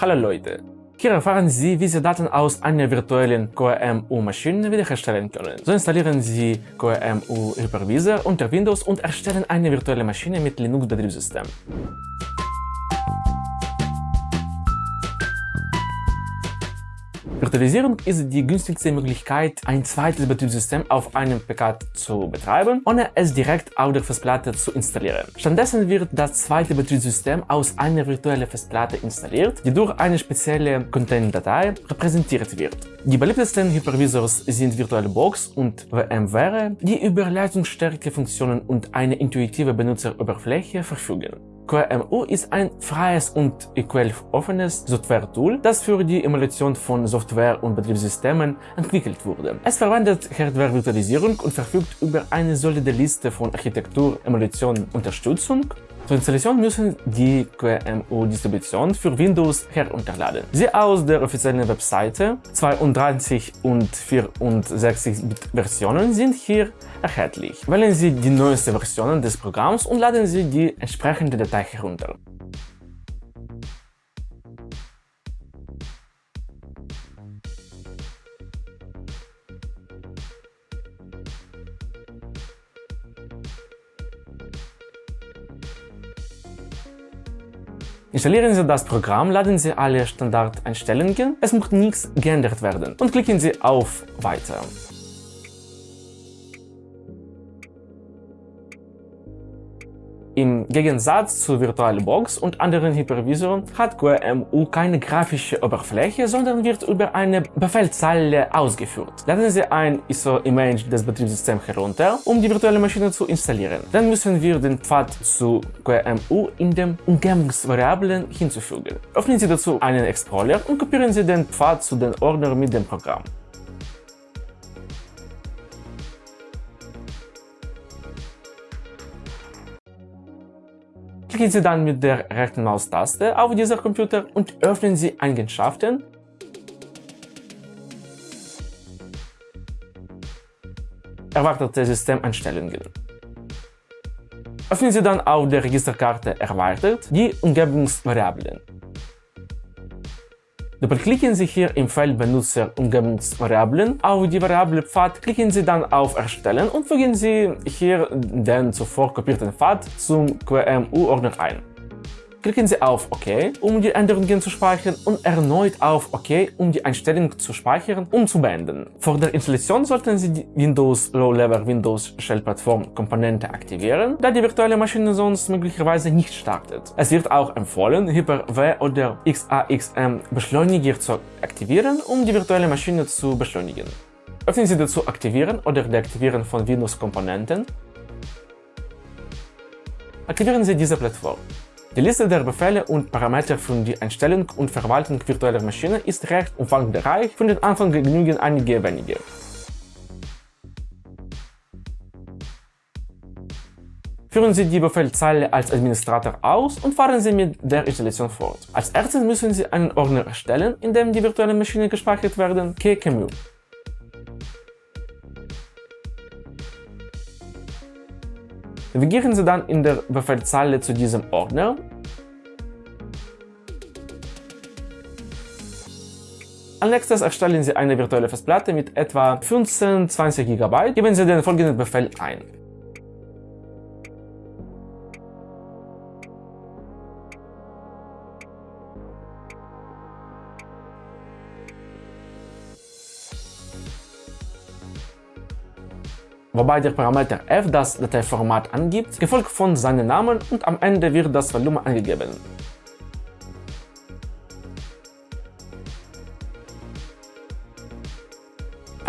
Hallo Leute! Hier erfahren Sie, wie Sie Daten aus einer virtuellen QEMU-Maschine wiederherstellen können. So installieren Sie QEMU Hypervisor unter Windows und erstellen eine virtuelle Maschine mit Linux-Betriebssystem. Virtualisierung ist die günstigste Möglichkeit, ein zweites Betriebssystem auf einem PK zu betreiben, ohne es direkt auf der Festplatte zu installieren. Stattdessen wird das zweite Betriebssystem aus einer virtuellen Festplatte installiert, die durch eine spezielle Content-Datei repräsentiert wird. Die beliebtesten Hypervisors sind VirtualBox und VMware, die über leistungsstarke Funktionen und eine intuitive Benutzeroberfläche verfügen. QEMU ist ein freies und offenes Software-Tool, das für die Emulation von Software und Betriebssystemen entwickelt wurde. Es verwendet Hardware-Virtualisierung und verfügt über eine solide Liste von Architektur-Emulation-Unterstützung zur Installation müssen die QEMU-Distribution für Windows herunterladen. Sie aus der offiziellen Webseite 32 und 64 Versionen sind hier erhältlich. Wählen Sie die neueste Version des Programms und laden Sie die entsprechende Datei herunter. Installieren Sie das Programm, laden Sie alle Standardeinstellungen, es muss nichts geändert werden und klicken Sie auf Weiter. Im Gegensatz zu VirtualBox und anderen Hypervisoren hat QEMU keine grafische Oberfläche, sondern wird über eine Befehlszeile ausgeführt. Laden Sie ein ISO-Image des Betriebssystems herunter, um die virtuelle Maschine zu installieren. Dann müssen wir den Pfad zu QEMU in den Umgebungsvariablen hinzufügen. Öffnen Sie dazu einen Explorer und kopieren Sie den Pfad zu den Ordner mit dem Programm. Klicken Sie dann mit der rechten Maustaste auf dieser Computer und öffnen Sie Eigenschaften Erwartete Systemeinstellungen. Öffnen Sie dann auf der Registerkarte Erweitert die Umgebungsvariablen. Doppelklicken Sie hier im Feld Benutzer Umgebungsvariablen auf die Variable Pfad, klicken Sie dann auf Erstellen und fügen Sie hier den zuvor kopierten Pfad zum QEMU-Ordner ein. Klicken Sie auf OK, um die Änderungen zu speichern und erneut auf OK, um die Einstellung zu speichern und zu beenden. Vor der Installation sollten Sie die Windows Low-Level Windows Shell Plattform Komponente aktivieren, da die virtuelle Maschine sonst möglicherweise nicht startet. Es wird auch empfohlen, Hyper-V oder XAXM Beschleuniger zu aktivieren, um die virtuelle Maschine zu beschleunigen. Öffnen Sie dazu Aktivieren oder Deaktivieren von Windows-Komponenten. Aktivieren Sie diese Plattform. Die Liste der Befehle und Parameter für die Einstellung und Verwaltung virtueller Maschinen ist recht umfangreich, von den Anfang genügen einige wenige. Führen Sie die Befehlzeile als Administrator aus und fahren Sie mit der Installation fort. Als erstes müssen Sie einen Ordner erstellen, in dem die virtuelle Maschine gespeichert werden, Navigieren Sie dann in der Befehlszeile zu diesem Ordner Als nächstes erstellen Sie eine virtuelle Festplatte mit etwa 15-20 GB. Geben Sie den folgenden Befehl ein. Wobei der Parameter f das Dateiformat angibt, gefolgt von seinem Namen und am Ende wird das Volumen angegeben.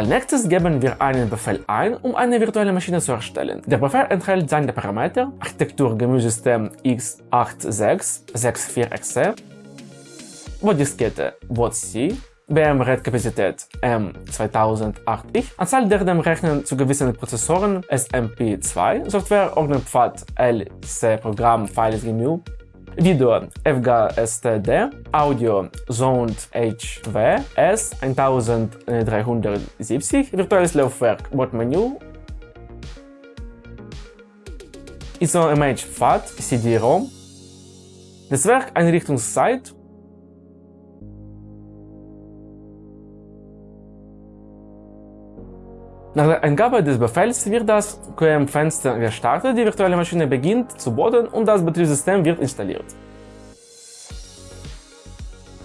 Als nächstes geben wir einen Befehl ein, um eine virtuelle Maschine zu erstellen. Der Befehl enthält seine Parameter Architektur Gemüsesystem x8664exe, Bodiskette BODC, BM-RAID-Kapazität M2008X, Anzahl der dem Rechnen zu gewissen Prozessoren SMP2, Software Ordnerpfad LC Programm Files GNU, Video FGSTD, Audio Sound HV S1370, virtuelles Laufwerk Bordmenü, ISO Image FAT CD-ROM, Netzwerkeinrichtungszeit Nach der Eingabe des Befehls wird das QEM-Fenster gestartet, die virtuelle Maschine beginnt zu booten und das Betriebssystem wird installiert.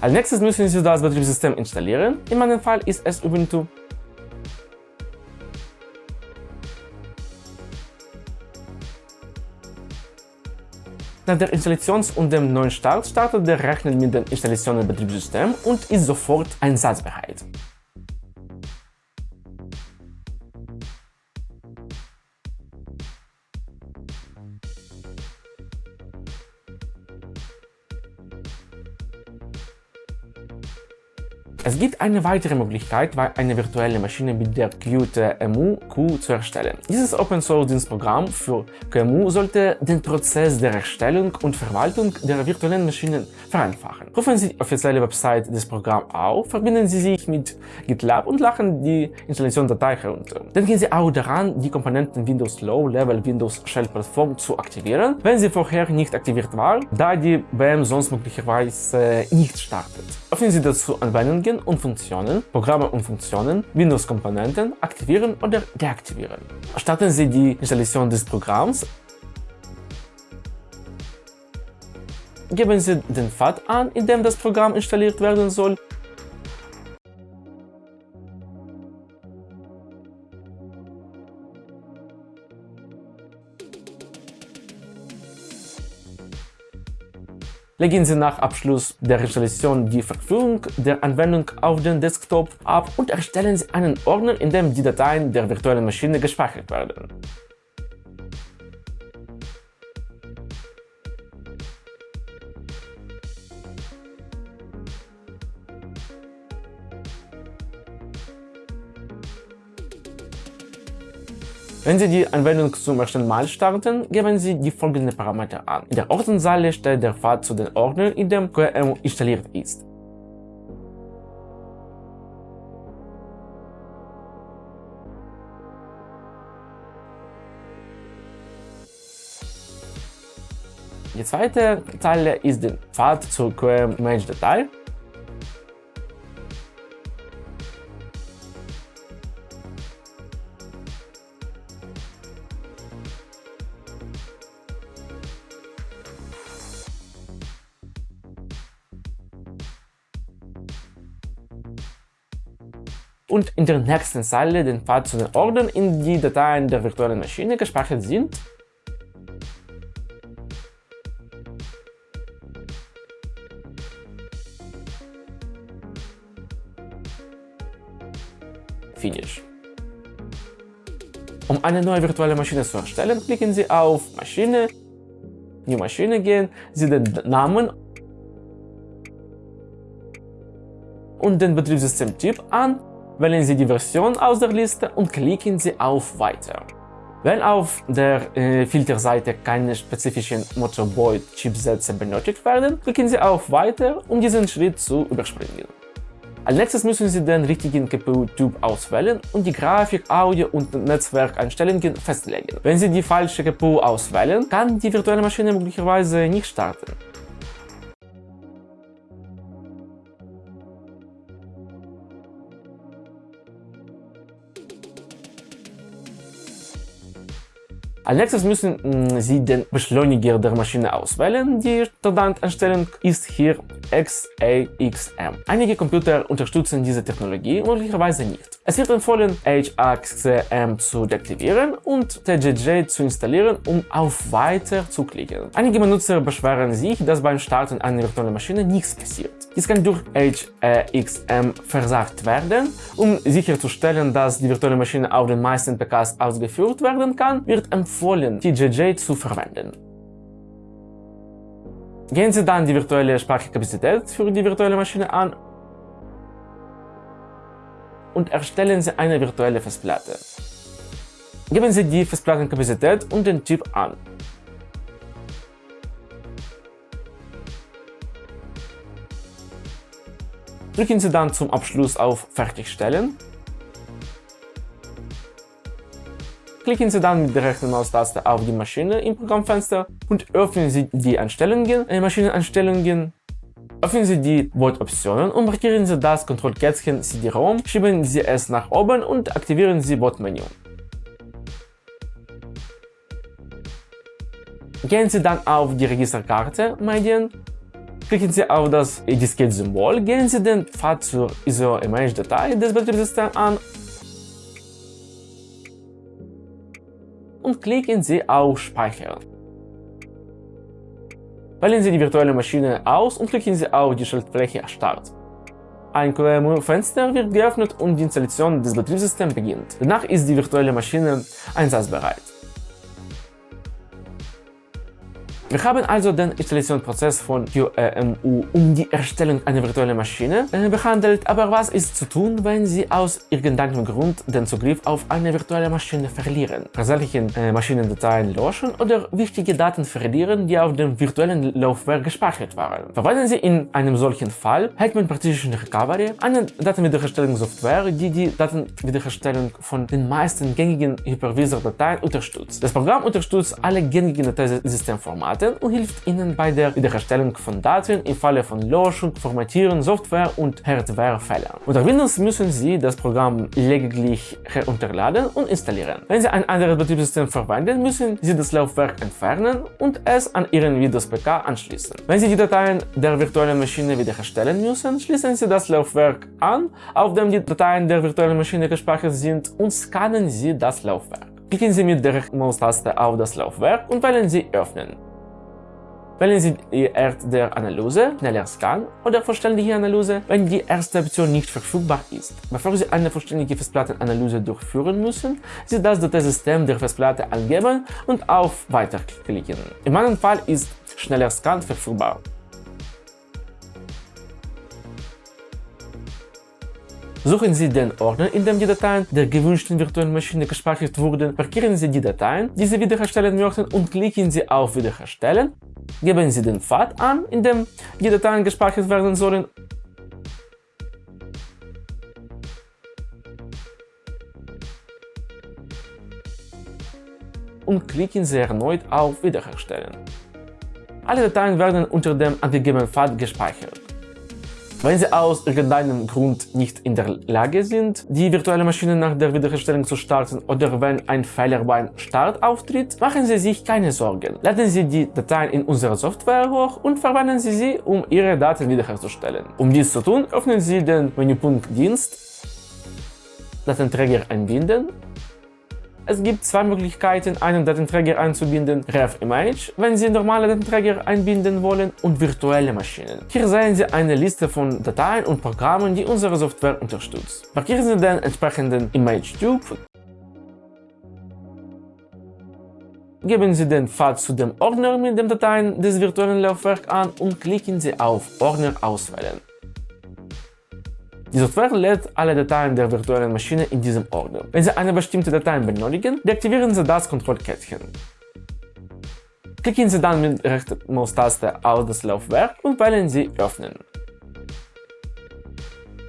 Als nächstes müssen Sie das Betriebssystem installieren, in meinem Fall ist es Ubuntu. Nach der Installation und dem neuen Start startet der Rechner mit der Installation des und ist sofort einsatzbereit. Es gibt eine weitere Möglichkeit, eine virtuelle Maschine mit der QTMU Q zu erstellen. Dieses Open Source Dienstprogramm für QEMU sollte den Prozess der Erstellung und Verwaltung der virtuellen Maschinen vereinfachen. Rufen Sie die offizielle Website des Programms auf, verbinden Sie sich mit GitLab und laden die Installationsdatei herunter. Denken Sie auch daran, die Komponenten Windows Low Level Windows Shell Plattform zu aktivieren, wenn sie vorher nicht aktiviert war, da die BM sonst möglicherweise nicht startet. Öffnen Sie dazu Anwendungen und Funktionen, Programme und Funktionen, Windows-Komponenten aktivieren oder deaktivieren. Starten Sie die Installation des Programms. Geben Sie den Pfad an, in dem das Programm installiert werden soll Legen Sie nach Abschluss der Installation die Verfügung der Anwendung auf den Desktop ab und erstellen Sie einen Ordner, in dem die Dateien der virtuellen Maschine gespeichert werden. Wenn Sie die Anwendung zum ersten Mal starten, geben Sie die folgenden Parameter an. In der Ordnerzeile steht der Pfad zu den Ordner, in dem QEMU installiert ist. Die zweite Zeile ist der Pfad zur QEM-Image-Datei und in der nächsten Zeile den Pfad zu den Ordnern, in die Dateien der virtuellen Maschine gespeichert sind. Finish. Um eine neue virtuelle Maschine zu erstellen, klicken Sie auf Maschine, New Maschine gehen, Sie den Namen und den Betriebssystemtyp an Wählen Sie die Version aus der Liste und klicken Sie auf Weiter. Wenn auf der äh, Filterseite keine spezifischen Motorboard-Chipsätze benötigt werden, klicken Sie auf Weiter, um diesen Schritt zu überspringen. Als nächstes müssen Sie den richtigen GPU-Typ auswählen und die Grafik, Audio und Netzwerkeinstellungen festlegen. Wenn Sie die falsche GPU auswählen, kann die virtuelle Maschine möglicherweise nicht starten. Als nächstes müssen mm, Sie den Beschleuniger der Maschine auswählen. Die Standardeinstellung ist hier XAXM. Einige Computer unterstützen diese Technologie, möglicherweise nicht. Es wird empfohlen, HAXM zu deaktivieren und TJJ zu installieren, um auf Weiter zu klicken. Einige Benutzer beschweren sich, dass beim Starten einer virtuellen Maschine nichts passiert. Dies kann durch HAXM versagt werden. Um sicherzustellen, dass die virtuelle Maschine auf den meisten PKs ausgeführt werden kann, wird empfohlen, empfohlen, TJJ zu verwenden. Gehen Sie dann die virtuelle Speicherkapazität für die virtuelle Maschine an und erstellen Sie eine virtuelle Festplatte. Geben Sie die Festplattenkapazität und den Typ an. Drücken Sie dann zum Abschluss auf Fertigstellen Klicken Sie dann mit der rechten Maustaste auf die Maschine im Programmfenster und öffnen Sie die Einstellungen, äh, Maschineneinstellungen. Öffnen Sie die Bot-Optionen und markieren Sie das Kontrollkätzchen CD-ROM, schieben Sie es nach oben und aktivieren Sie Bot-Menü. Gehen Sie dann auf die Registerkarte Medien, klicken Sie auf das Diskett-Symbol, gehen Sie den Pfad zur ISO-Image-Datei des Betriebssystems an und klicken Sie auf Speichern. Wählen Sie die virtuelle Maschine aus und klicken Sie auf die Schaltfläche Start. Ein QEMU-Fenster wird geöffnet und die Installation des Betriebssystems beginnt. Danach ist die virtuelle Maschine einsatzbereit. Wir haben also den Installationsprozess von QEMU um die Erstellung einer virtuellen Maschine äh, behandelt, aber was ist zu tun, wenn Sie aus irgendeinem Grund den Zugriff auf eine virtuelle Maschine verlieren, versehentlichen äh, Maschinendateien löschen oder wichtige Daten verlieren, die auf dem virtuellen Laufwerk gespeichert waren. Verwenden Sie in einem solchen Fall Hetman Partition Recovery, eine Datenwiederherstellungssoftware, die die Datenwiederherstellung von den meisten gängigen Hypervisor-Dateien unterstützt. Das Programm unterstützt alle gängigen Dateisystemformate Daten und hilft Ihnen bei der Wiederherstellung von Daten im Falle von Löschung, Formatieren, Software- und Hardwarefehlern. Unter Windows müssen Sie das Programm lediglich herunterladen und installieren. Wenn Sie ein anderes Betriebssystem verwenden, müssen Sie das Laufwerk entfernen und es an Ihren Windows-PK anschließen. Wenn Sie die Dateien der virtuellen Maschine wiederherstellen müssen, schließen Sie das Laufwerk an, auf dem die Dateien der virtuellen Maschine gespeichert sind und scannen Sie das Laufwerk. Klicken Sie mit der Maustaste auf das Laufwerk und wählen Sie Öffnen. Wählen Sie die Art der Analyse, schneller Scan oder vollständige Analyse, wenn die erste Option nicht verfügbar ist. Bevor Sie eine vollständige Festplattenanalyse durchführen müssen, Sie das Dateisystem der Festplatte angeben und auf Weiter klicken. In meinem Fall ist schneller Scan verfügbar. Suchen Sie den Ordner, in dem die Dateien der gewünschten virtuellen Maschine gespeichert wurden, markieren Sie die Dateien, die Sie wiederherstellen möchten und klicken Sie auf Wiederherstellen Geben Sie den Pfad an, in dem die Dateien gespeichert werden sollen und klicken Sie erneut auf Wiederherstellen. Alle Dateien werden unter dem angegebenen Pfad gespeichert. Wenn Sie aus irgendeinem Grund nicht in der Lage sind, die virtuelle Maschine nach der Wiederherstellung zu starten oder wenn ein Fehler beim Start auftritt, machen Sie sich keine Sorgen. Laden Sie die Dateien in unserer Software hoch und verwenden Sie sie, um Ihre Daten wiederherzustellen. Um dies zu tun, öffnen Sie den Menüpunkt Dienst, Datenträger einbinden es gibt zwei Möglichkeiten, einen Datenträger einzubinden, REV-Image, wenn Sie normale Datenträger einbinden wollen, und virtuelle Maschinen. Hier sehen Sie eine Liste von Dateien und Programmen, die unsere Software unterstützt. Markieren Sie den entsprechenden Image-Typ, geben Sie den Pfad zu dem Ordner mit den Dateien des virtuellen Laufwerks an und klicken Sie auf Ordner auswählen. Die Software lädt alle Dateien der virtuellen Maschine in diesem Ordner. Wenn Sie eine bestimmte Datei benötigen, deaktivieren Sie das Kontrollkettchen. Klicken Sie dann mit rechter Maustaste auf das Laufwerk und wählen Sie Öffnen.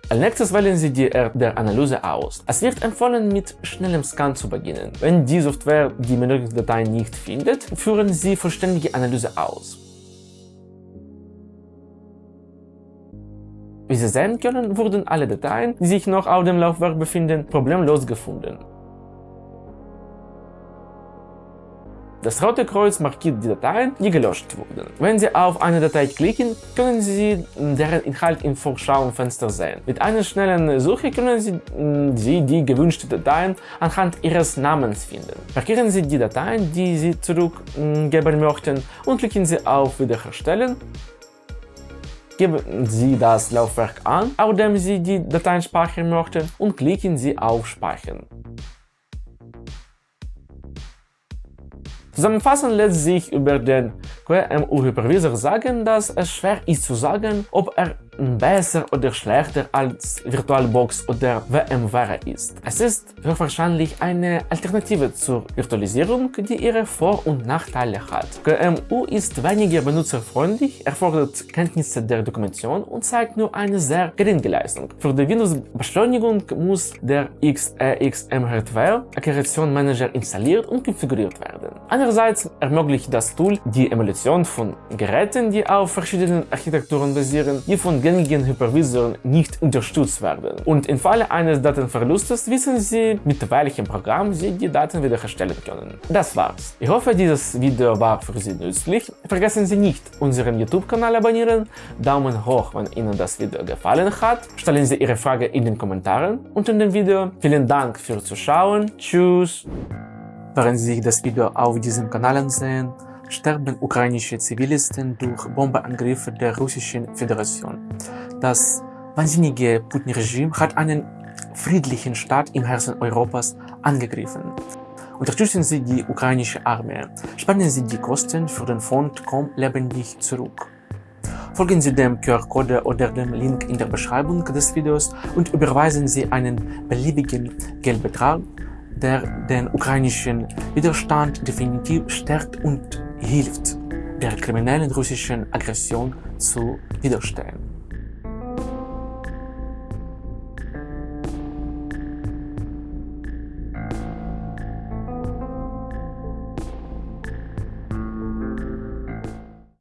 Als nächstes wählen Sie die Art der Analyse aus. Es wird empfohlen, mit schnellem Scan zu beginnen. Wenn die Software die benötigte Datei nicht findet, führen Sie vollständige Analyse aus. Wie Sie sehen können, wurden alle Dateien, die sich noch auf dem Laufwerk befinden, problemlos gefunden. Das rote Kreuz markiert die Dateien, die gelöscht wurden. Wenn Sie auf eine Datei klicken, können Sie deren Inhalt im Vorschauenfenster sehen. Mit einer schnellen Suche können Sie, Sie die gewünschten Dateien anhand Ihres Namens finden. Markieren Sie die Dateien, die Sie zurückgeben möchten und klicken Sie auf Wiederherstellen Geben Sie das Laufwerk an, auf dem Sie die Dateien speichern möchten und klicken Sie auf Speichern. Zusammenfassend lässt sich über den QEMU-Hypervisor sagen, dass es schwer ist zu sagen, ob er besser oder schlechter als VirtualBox oder VMware ist. Es ist höchstwahrscheinlich eine Alternative zur Virtualisierung, die ihre Vor- und Nachteile hat. QEMU ist weniger benutzerfreundlich, erfordert Kenntnisse der Dokumentation und zeigt nur eine sehr geringe Leistung. Für die Windows-Beschleunigung muss der XEXM Hardware Akkreditationsmanager installiert und konfiguriert werden. Andererseits ermöglicht das Tool die Emulation von Geräten, die auf verschiedenen Architekturen basieren, die von gängigen Hypervisoren nicht unterstützt werden. Und im Falle eines Datenverlustes wissen Sie, mit welchem Programm Sie die Daten wiederherstellen können. Das war's. Ich hoffe, dieses Video war für Sie nützlich. Vergessen Sie nicht, unseren YouTube-Kanal abonnieren, Daumen hoch, wenn Ihnen das Video gefallen hat, stellen Sie Ihre Frage in den Kommentaren unter dem Video. Vielen Dank fürs Zuschauen. Tschüss! Während Sie das Video auf diesem Kanal ansehen, sterben ukrainische Zivilisten durch Bombeangriffe der Russischen Föderation. Das wahnsinnige Putin-Regime hat einen friedlichen Staat im Herzen Europas angegriffen. Unterstützen Sie die ukrainische Armee. Spenden Sie die Kosten für den Fond Komm lebendig zurück. Folgen Sie dem QR-Code oder dem Link in der Beschreibung des Videos und überweisen Sie einen beliebigen Geldbetrag der den ukrainischen Widerstand definitiv stärkt und hilft, der kriminellen russischen Aggression zu widerstehen.